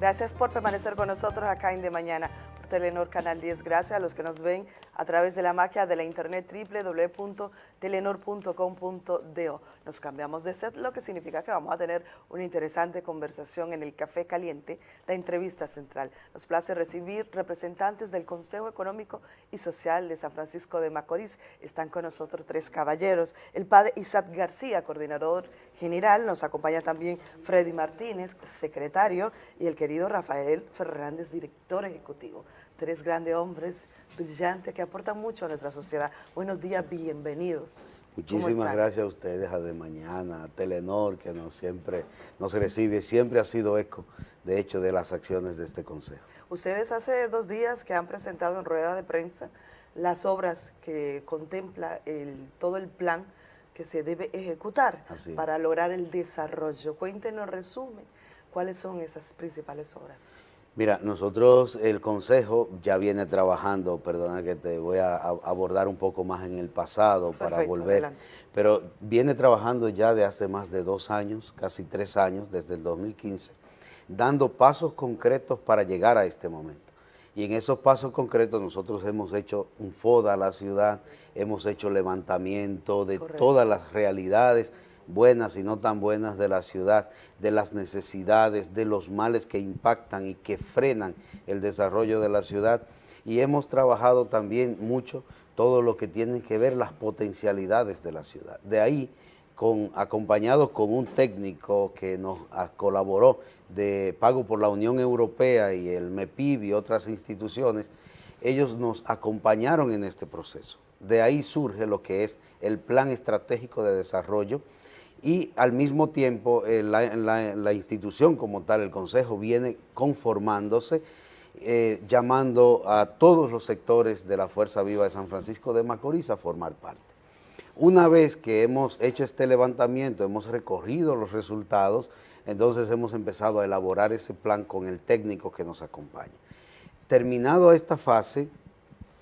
Gracias por permanecer con nosotros acá en De Mañana por Telenor Canal 10. Gracias a los que nos ven a través de la magia de la internet www.telenor.com.do. Nos cambiamos de set, lo que significa que vamos a tener una interesante conversación en el Café Caliente, la entrevista central. Nos place recibir representantes del Consejo Económico y Social de San Francisco de Macorís. Están con nosotros tres caballeros. El padre Isaac García, coordinador general, nos acompaña también Freddy Martínez, secretario, y el que querido Rafael Fernández, director ejecutivo. Tres grandes hombres brillantes que aportan mucho a nuestra sociedad. Buenos días, bienvenidos. Muchísimas gracias a ustedes, a De Mañana, a Telenor, que nos siempre nos recibe, siempre ha sido eco, de hecho, de las acciones de este Consejo. Ustedes hace dos días que han presentado en rueda de prensa las obras que contempla el, todo el plan que se debe ejecutar para lograr el desarrollo. Cuéntenos, resumen, ¿Cuáles son esas principales obras? Mira, nosotros, el Consejo ya viene trabajando, perdona que te voy a abordar un poco más en el pasado para volver, pero viene trabajando ya de hace más de dos años, casi tres años, desde el 2015, dando pasos concretos para llegar a este momento. Y en esos pasos concretos nosotros hemos hecho un FODA a la ciudad, hemos hecho levantamiento de todas las realidades, buenas y no tan buenas de la ciudad, de las necesidades, de los males que impactan y que frenan el desarrollo de la ciudad. Y hemos trabajado también mucho todo lo que tiene que ver las potencialidades de la ciudad. De ahí, con, acompañado con un técnico que nos colaboró de pago por la Unión Europea y el MEPIB y otras instituciones, ellos nos acompañaron en este proceso. De ahí surge lo que es el Plan Estratégico de Desarrollo, y al mismo tiempo eh, la, institución como tal, el Consejo, viene conformándose, eh, llamando a todos los sectores de la Fuerza Viva de San Francisco de Macorís a formar parte. Una vez que hemos hecho este levantamiento, hemos recorrido los resultados, entonces hemos empezado a elaborar ese plan con el técnico que nos acompaña. Terminado esta fase,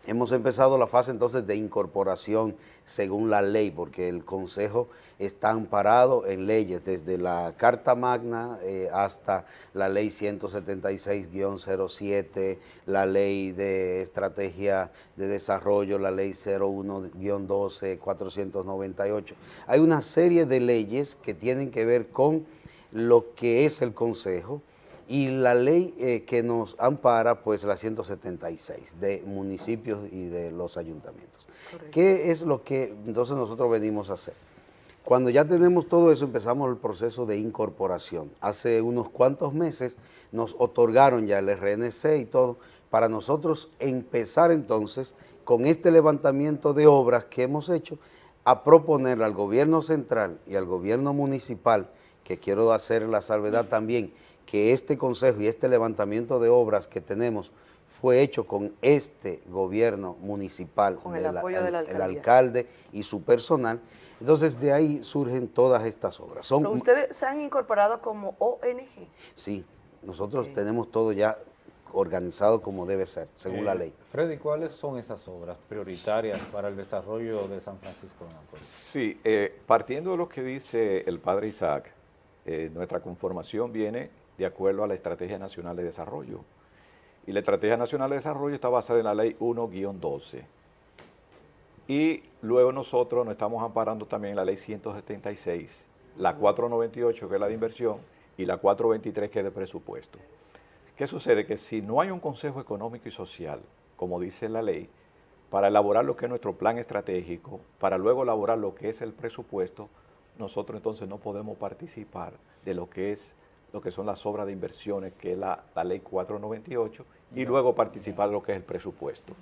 hemos empezado la fase entonces de incorporación según la ley, porque el Consejo está amparado en leyes, desde la Carta Magna eh, hasta la Ley 176-07, la Ley de Estrategia de Desarrollo, la Ley 01-12, 498. Hay una serie de leyes que tienen que ver con lo que es el Consejo, y la ley eh, que nos ampara, pues la 176 de municipios y de los ayuntamientos. ¿Qué es lo que entonces nosotros venimos a hacer? Cuando ya tenemos todo eso, empezamos el proceso de incorporación. Hace unos cuantos meses nos otorgaron ya el RNC y todo, para nosotros empezar entonces con este levantamiento de obras que hemos hecho, a proponer al gobierno central y al gobierno municipal, que quiero hacer la salvedad también, que este consejo y este levantamiento de obras que tenemos fue hecho con este gobierno municipal, con el apoyo del el alcalde y su personal, entonces de ahí surgen todas estas obras. Son, ¿Ustedes se han incorporado como ONG? Sí, nosotros tenemos todo ya organizado como debe ser, según la eh, ley. Freddy, ¿cuáles son esas obras prioritarias para el desarrollo de San Francisco de Macorís? Sí, eh, partiendo de lo que dice el padre Isaac, eh, nuestra conformación viene de acuerdo a la Estrategia Nacional de Desarrollo. Y la Estrategia Nacional de Desarrollo está basada en la Ley 1-12. Y luego nosotros nos estamos amparando también en la Ley 176, la 498 que es la de inversión y la 423 que es de presupuesto. ¿Qué sucede? Que si no hay un Consejo Económico y Social, como dice la ley, para elaborar lo que es nuestro plan estratégico, para luego elaborar lo que es el presupuesto, nosotros entonces no podemos participar de lo que es lo que son las obras de inversiones, que es la, ley 498, y luego participar de lo que es el presupuesto.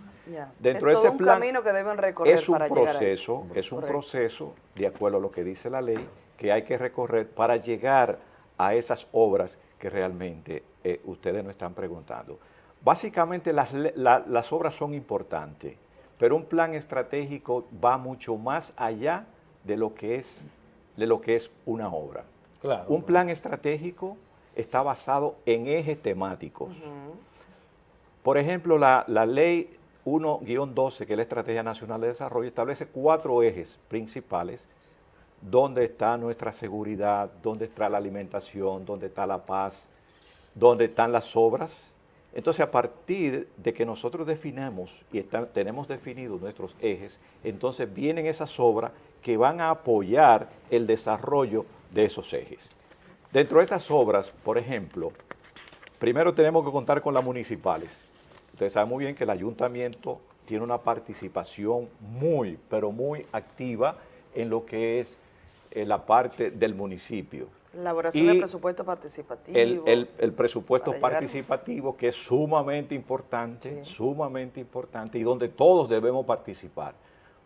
Dentro es de ese un camino que deben recorrer es un proceso, Es un proceso, de acuerdo a lo que dice la ley, que hay que recorrer para llegar a esas obras que realmente eh, ustedes nos están preguntando. Básicamente las, las obras son importantes, pero un plan estratégico va mucho más allá de lo que es, de lo que es una obra un plan estratégico está basado en ejes temáticos. Por ejemplo, la, ley 1-12, que es la Estrategia Nacional de Desarrollo, establece cuatro ejes principales, donde está nuestra seguridad, donde está la alimentación, donde está la paz, donde están las obras. Entonces, a partir de que nosotros definamos y tenemos definidos nuestros ejes, entonces vienen esas obras que van a apoyar el desarrollo de esos ejes. Dentro de estas obras, por ejemplo, primero tenemos que contar con las municipales. Ustedes saben muy bien que el ayuntamiento tiene una participación muy, pero muy activa en lo que es eh, la parte del municipio. Elaboración del presupuesto participativo. El, presupuesto participativo que es sumamente importante, sumamente importante y donde todos debemos participar.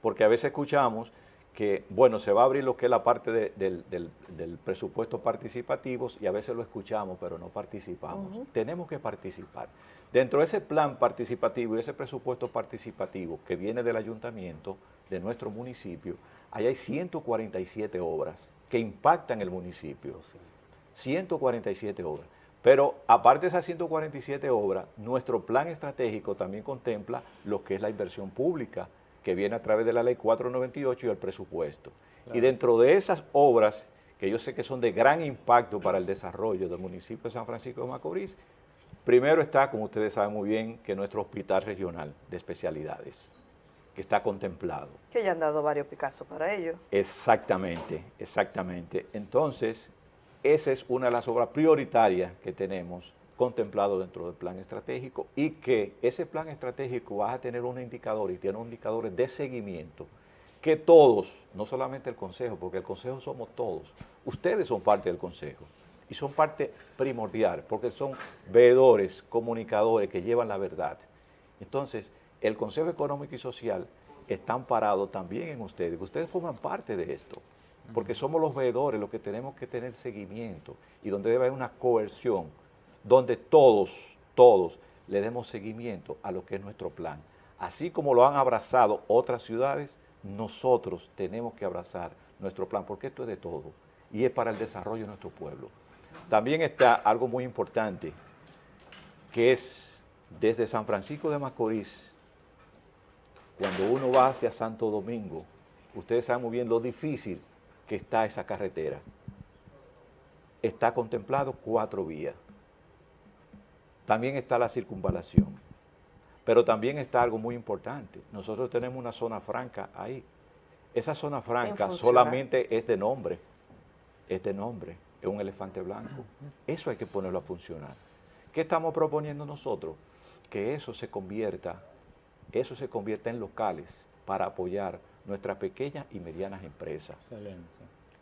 Porque a veces escuchamos que, bueno, se va a abrir lo que es la parte del, presupuesto participativo y a veces lo escuchamos, pero no participamos. Tenemos que participar. Dentro de ese plan participativo y ese presupuesto participativo que viene del ayuntamiento, de nuestro municipio, ahí hay 147 obras que impactan el municipio. 147 obras. Pero aparte de esas 147 obras, nuestro plan estratégico también contempla lo que es la inversión pública, que viene a través de la ley 498 y el presupuesto. Y dentro de esas obras, que yo sé que son de gran impacto para el desarrollo del municipio de San Francisco de Macorís, primero está, como ustedes saben muy bien, que nuestro hospital regional de especialidades que está contemplado. Que ya han dado varios Picasso para ello. Exactamente, exactamente. Entonces, esa es una de las obras prioritarias que tenemos contemplado dentro del plan estratégico y que ese plan estratégico va a tener un indicador y tiene un indicadores de seguimiento que todos, no solamente el Consejo, porque el Consejo somos todos, ustedes son parte del Consejo y son parte primordial porque son veedores, comunicadores que llevan la verdad. Entonces, el Consejo Económico y Social está amparado también en ustedes, ustedes forman parte de esto, porque somos los veedores los que tenemos que tener seguimiento y donde debe haber una coerción, donde todos, todos le demos seguimiento a lo que es nuestro plan. Así como lo han abrazado otras ciudades, nosotros tenemos que abrazar nuestro plan, porque esto es de todo y es para el desarrollo de nuestro pueblo. También está algo muy importante, que es desde San Francisco de Macorís cuando uno va hacia Santo Domingo, ustedes saben muy bien lo difícil que está esa carretera. Está contemplado cuatro vías. También está la circunvalación. Pero también está algo muy importante. Nosotros tenemos una zona franca ahí. Esa zona franca solamente es de nombre. Es de nombre. Es un elefante blanco. Eso hay que ponerlo a funcionar. ¿Qué estamos proponiendo nosotros? Que eso se convierta eso se convierte en locales para apoyar nuestras pequeñas y medianas empresas. Excelente.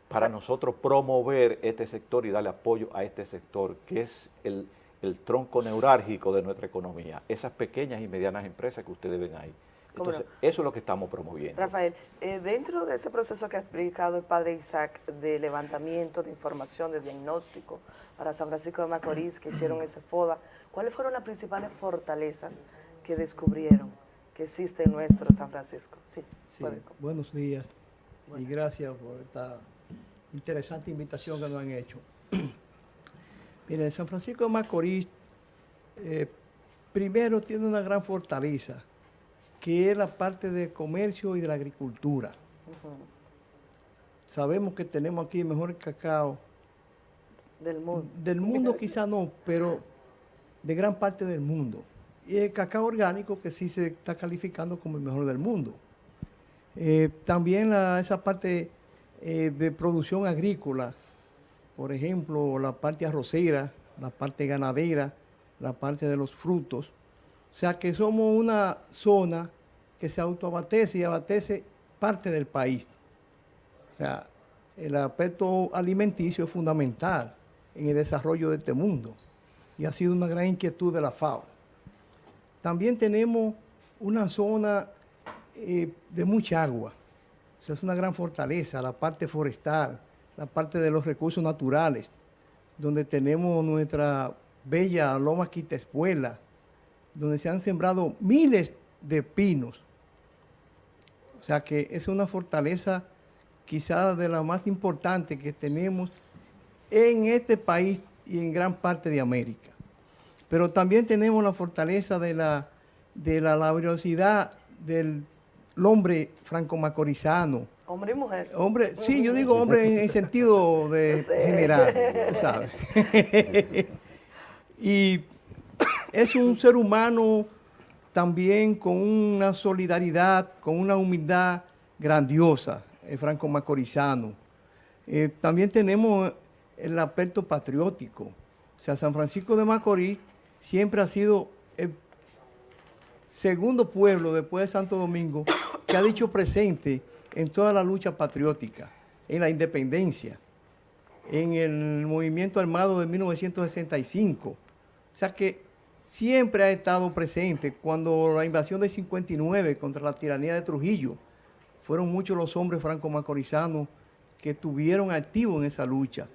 Para nosotros promover este sector y darle apoyo a este sector, que es el, tronco neurálgico de nuestra economía, esas pequeñas y medianas empresas que ustedes ven ahí. Entonces, eso es lo que estamos promoviendo. Rafael, eh, dentro de ese proceso que ha explicado el padre Isaac de levantamiento de información, de diagnóstico para San Francisco de Macorís, que hicieron ese FODA, ¿cuáles fueron las principales fortalezas que descubrieron? que existe en nuestro San Francisco. Sí, buenos días y gracias por esta interesante invitación que nos han hecho. Miren, San Francisco de Macorís eh, primero tiene una gran fortaleza, que es la parte del comercio y de la agricultura. Sabemos que tenemos aquí el mejor cacao del mundo. Del mundo quizá no, pero de gran parte del mundo y el cacao orgánico que sí se está calificando como el mejor del mundo. Eh, también esa parte eh, de producción agrícola, por ejemplo, la parte arrocera, la parte ganadera, la parte de los frutos. O sea que somos una zona que se autoabastece y abastece parte del país. O sea, el aspecto alimenticio es fundamental en el desarrollo de este mundo y ha sido una gran inquietud de la FAO. También tenemos una zona eh, de mucha agua. O sea, es una gran fortaleza, la parte forestal, la parte de los recursos naturales, donde tenemos nuestra bella Loma Quitespuela, donde se han sembrado miles de pinos. O sea que es una fortaleza quizás de la más importante que tenemos en este país y en gran parte de América. Pero también tenemos la fortaleza de la, de la laboriosidad del hombre franco-macorizano. Hombre y mujer. Hombre, sí, yo digo hombre en, sentido de general, ¿sabes? Y es un ser humano también con una solidaridad, con una humildad grandiosa, el Franco Macorizano. Eh, también tenemos el aspecto patriótico. O sea, San Francisco de Macorís siempre ha sido el segundo pueblo después de Santo Domingo que ha dicho presente en toda la lucha patriótica, en la independencia, en el movimiento armado de 1965. O sea que siempre ha estado presente cuando la invasión de 59 contra la tiranía de Trujillo, fueron muchos los hombres franco-macorizanos que estuvieron activos en esa lucha.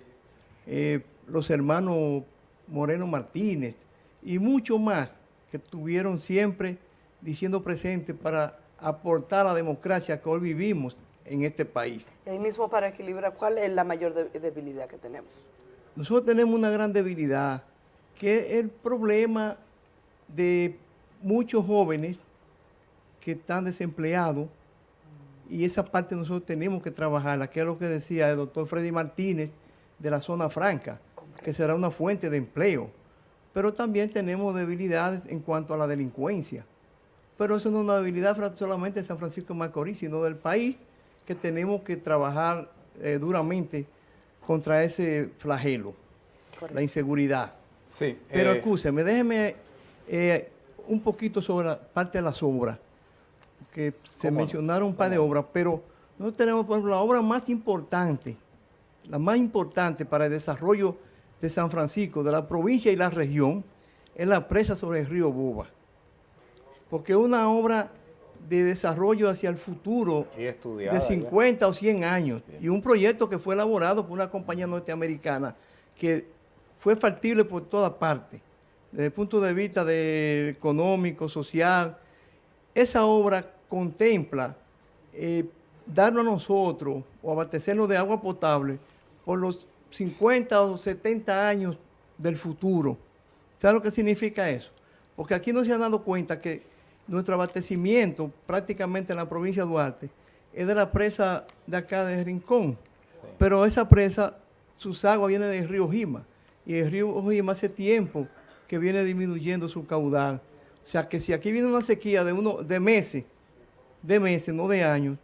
Eh, los hermanos Moreno Martínez y muchos más que estuvieron siempre diciendo presente para aportar la democracia que hoy vivimos en este país. Y ahí mismo para equilibrar, ¿cuál es la mayor debilidad que tenemos? Nosotros tenemos una gran debilidad, que es el problema de muchos jóvenes que están desempleados y esa parte nosotros tenemos que trabajarla, que es lo que decía el doctor Freddy Martínez de la zona franca, que será una fuente de empleo. Pero también tenemos debilidades en cuanto a la delincuencia. Pero eso no es una debilidad solamente de San Francisco de Macorís, sino del país, que tenemos que trabajar eh, duramente contra ese flagelo, la inseguridad. Sí, Pero eh... déjeme eh, un poquito sobre la parte de las obras, que se mencionaron un par de obras, pero nosotros tenemos, por ejemplo, la obra más importante, la más importante para el desarrollo de San Francisco, de la provincia y la región, es la presa sobre el río Boba. Porque es una obra de desarrollo hacia el futuro de 50 o 100 años y un proyecto que fue elaborado por una compañía norteamericana que fue factible por toda parte, desde el punto de vista de económico, social. Esa obra contempla eh, darnos a nosotros o abastecernos de agua potable por los 50 o 70 años del futuro. ¿Sabe lo que significa eso? Porque aquí no se han dado cuenta que nuestro abastecimiento prácticamente en la provincia de Duarte es de la presa de acá de Rincón. Pero esa presa, sus aguas vienen del río Jima. Y el río Jima hace tiempo que viene disminuyendo su caudal. O sea que si aquí viene una sequía de, uno, de meses, de meses, no de años,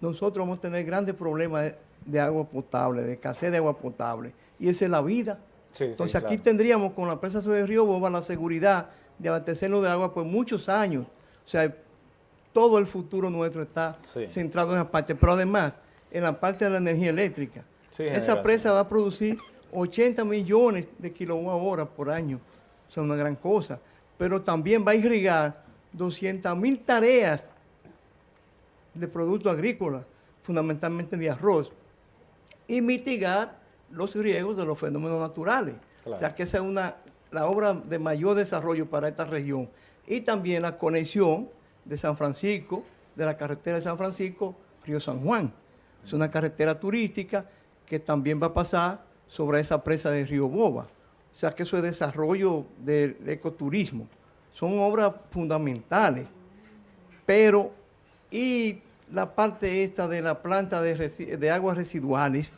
nosotros vamos a tener grandes problemas de, agua potable, de escasez de agua potable. Y esa es la vida. Entonces aquí tendríamos con la presa sobre el río Boba la seguridad de abastecernos de agua por muchos años. O sea, todo el futuro nuestro está centrado en esa parte. Pero además, en la parte de la energía eléctrica, esa presa va a producir 80 millones de kilowatt hora por año. O sea, una gran cosa. Pero también va a irrigar 200 mil tareas de productos agrícolas, fundamentalmente de arroz, y mitigar los riesgos de los fenómenos naturales. O sea que esa es una la obra de mayor desarrollo para esta región y también la conexión de San Francisco, de la carretera de San Francisco, Río San Juan. Es una carretera turística que también va a pasar sobre esa presa de Río Boba. O sea que eso es desarrollo del ecoturismo. Son obras fundamentales. Pero, y la parte esta de la planta de, de aguas residuales,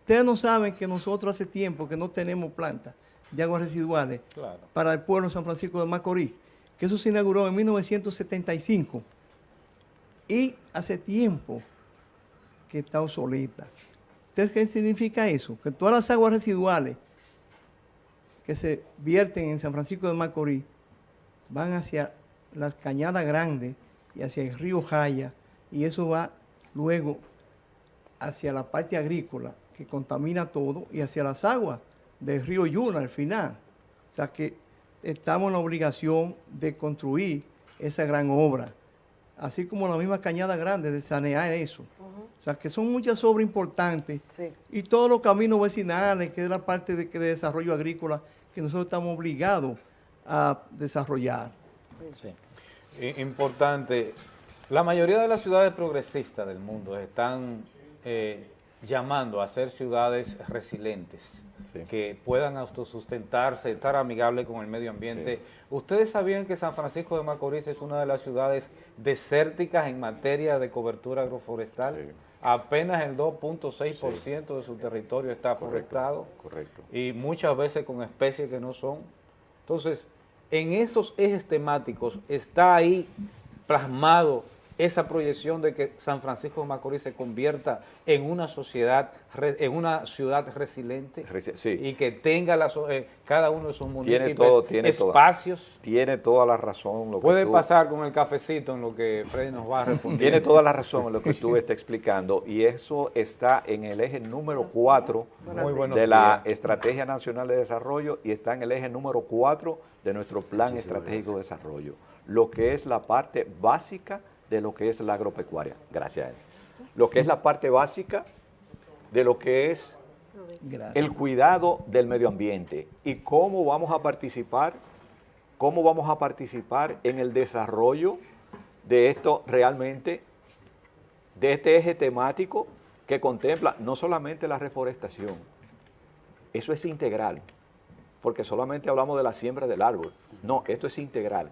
ustedes no saben que nosotros hace tiempo que no tenemos planta de aguas residuales para el pueblo de San Francisco de Macorís, que eso se inauguró en 1975 y hace tiempo que está obsoleta. ¿Ustedes qué significa eso? Que todas las aguas residuales que se vierten en San Francisco de Macorís van hacia las cañadas grandes y hacia el río Jaya y eso va luego hacia la parte agrícola que contamina todo y hacia las aguas del río Yuna al final. O sea que estamos en la obligación de construir esa gran obra, así como la misma Cañada Grande, de sanear eso. O sea que son muchas obras importantes y todos los caminos vecinales, que es la parte de, de desarrollo agrícola que nosotros estamos obligados a desarrollar. Sí. Importante, la mayoría de las ciudades progresistas del mundo están eh, llamando a ser ciudades resilientes que puedan autosustentarse, estar amigables con el medio ambiente. ¿Ustedes sabían que San Francisco de Macorís es una de las ciudades desérticas en materia de cobertura agroforestal? Apenas el 2.6% de su territorio está forestado. Correcto. Y muchas veces con especies que no son. Entonces, en esos ejes temáticos está ahí plasmado esa proyección de que San Francisco de Macorís se convierta en una sociedad, en una ciudad resiliente y que tenga eh, cada uno de sus municipios espacios. tiene toda la razón. Lo Puede pasar con el cafecito en lo que Freddy nos va a responder. Tiene toda la razón en lo que tú estás explicando y eso está en el eje número 4 de la Estrategia Nacional de Desarrollo y está en el eje número 4 de nuestro Plan Estratégico de Desarrollo, lo que es la parte básica de lo que es la agropecuaria, gracias a él. Lo que es la parte básica de lo que es el cuidado del medio ambiente y cómo vamos a participar, cómo vamos a participar en el desarrollo de esto realmente, de este eje temático que contempla no solamente la reforestación, eso es integral, porque solamente hablamos de la siembra del árbol, no, esto es integral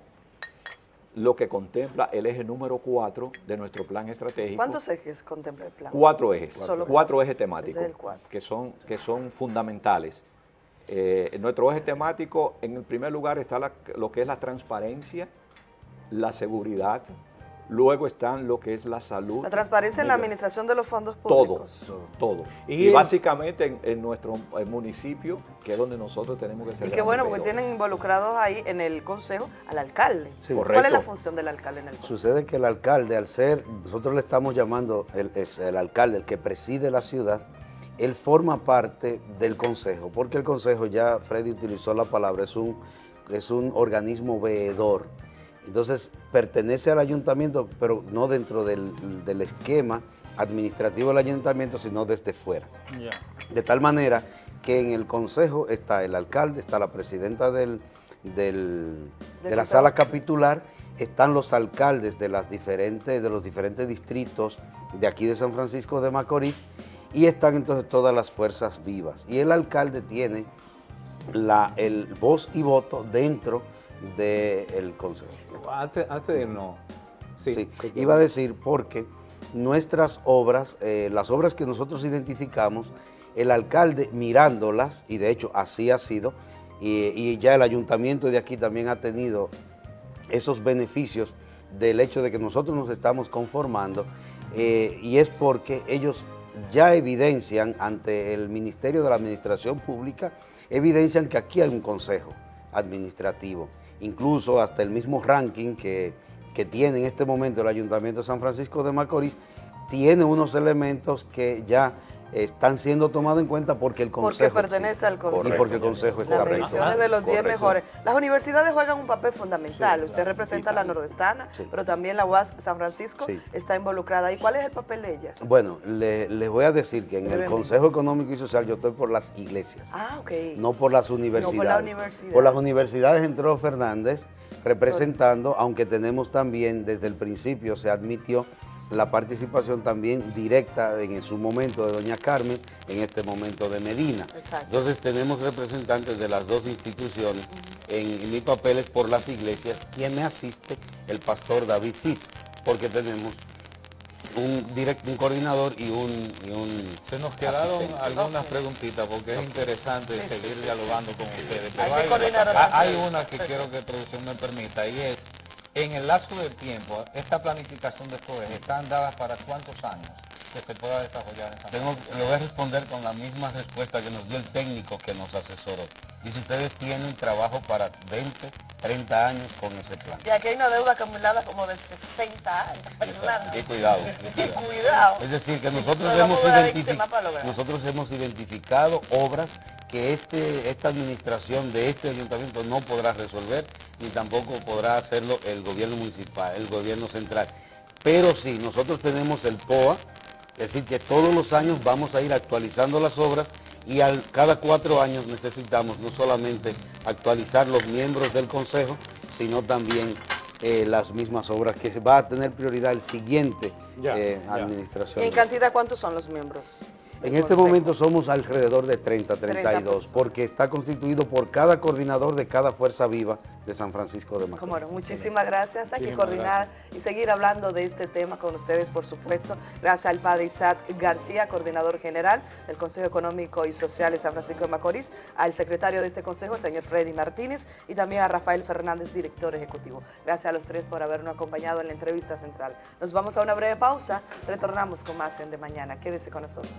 lo que contempla el eje número 4 de nuestro plan estratégico. ¿Cuántos ejes contempla el plan? Cuatro ejes, cuatro, ejes temáticos que son, que son fundamentales. Eh, nuestro eje temático, en el primer lugar está lo que es la transparencia, la seguridad, Luego están lo que es la salud. La transparencia en la administración de los fondos públicos. Todo, todo. Y, básicamente en, nuestro municipio, que es donde nosotros tenemos que ser. Y qué bueno, porque tienen involucrados ahí en el consejo al alcalde. ¿Cuál es la función del alcalde en el consejo? Sucede que el alcalde, al ser, nosotros le estamos llamando, el, es el alcalde, el que preside la ciudad, él forma parte del consejo, porque el consejo, ya Freddy utilizó la palabra, es un, es un organismo veedor entonces, pertenece al ayuntamiento, pero no dentro del, esquema administrativo del ayuntamiento, sino desde fuera. De tal manera que en el consejo está el alcalde, está la presidenta del, de la sala capitular, están los alcaldes de, las diferentes, de los diferentes distritos de aquí de San Francisco de Macorís y están entonces todas las fuerzas vivas. Y el alcalde tiene la, el voz y voto dentro del consejo. Antes, de no. Sí, iba a decir porque nuestras obras, eh, las obras que nosotros identificamos, el alcalde mirándolas, y de hecho así ha sido, y, ya el ayuntamiento de aquí también ha tenido esos beneficios del hecho de que nosotros nos estamos conformando, eh, y es porque ellos ya evidencian ante el Ministerio de la Administración Pública, evidencian que aquí hay un consejo administrativo incluso hasta el mismo ranking que, tiene en este momento el Ayuntamiento de San Francisco de Macorís, tiene unos elementos que ya están siendo tomados en cuenta porque el Consejo Porque pertenece al Consejo. Y porque el Consejo está Las mediciones de los 10 mejores. Las universidades juegan un papel fundamental. Usted representa la nordestana, pero también la UAS San Francisco está involucrada. ¿Y cuál es el papel de ellas? Bueno, les voy a decir que en el Consejo Económico y Social yo estoy por las iglesias. Ah, ok. No por las universidades. No por la universidad. Por las universidades entró Fernández representando, aunque tenemos también desde el principio se admitió la participación también directa en su momento de doña Carmen, en este momento de Medina. Entonces tenemos representantes de las dos instituciones. En, mi papel es por las iglesias, quien me asiste, el pastor David Fit, porque tenemos un, direct, un coordinador y un, Se nos quedaron algunas preguntitas porque es interesante seguir dialogando con ustedes. hay, una que quiero que producción me permita y es en el lapso del tiempo, esta planificación de estos ¿están dadas para cuántos años que se pueda desarrollar esa Tengo, Le voy a responder con la misma respuesta que nos dio el técnico que nos asesoró. Dice, ustedes tienen trabajo para 20, 30 años con ese plan. Y aquí hay una deuda acumulada como de 60 años. Y cuidado. Y cuidado. Es decir, que nosotros, hemos, identificado, nosotros hemos identificado obras que este, esta administración de este ayuntamiento no podrá resolver ni tampoco podrá hacerlo el gobierno municipal, el gobierno central. Pero sí, nosotros tenemos el POA, es decir, que todos los años vamos a ir actualizando las obras y al, cada cuatro años necesitamos no solamente actualizar los miembros del Consejo, sino también eh, las mismas obras que va a tener prioridad el siguiente eh, administración. ¿Y en cantidad cuántos son los miembros? En este momento somos alrededor de 30, 32, porque está constituido por cada coordinador de cada fuerza viva de San Francisco de Macorís. Bueno, muchísimas gracias. Hay que coordinar y seguir hablando de este tema con ustedes, por supuesto. Gracias al padre Isaac García, coordinador general del Consejo Económico y Social de San Francisco de Macorís, al secretario de este consejo, el señor Freddy Martínez, y también a Rafael Fernández, director ejecutivo. Gracias a los tres por habernos acompañado en la entrevista central. Nos vamos a una breve pausa, retornamos con más en De Mañana. Quédese con nosotros.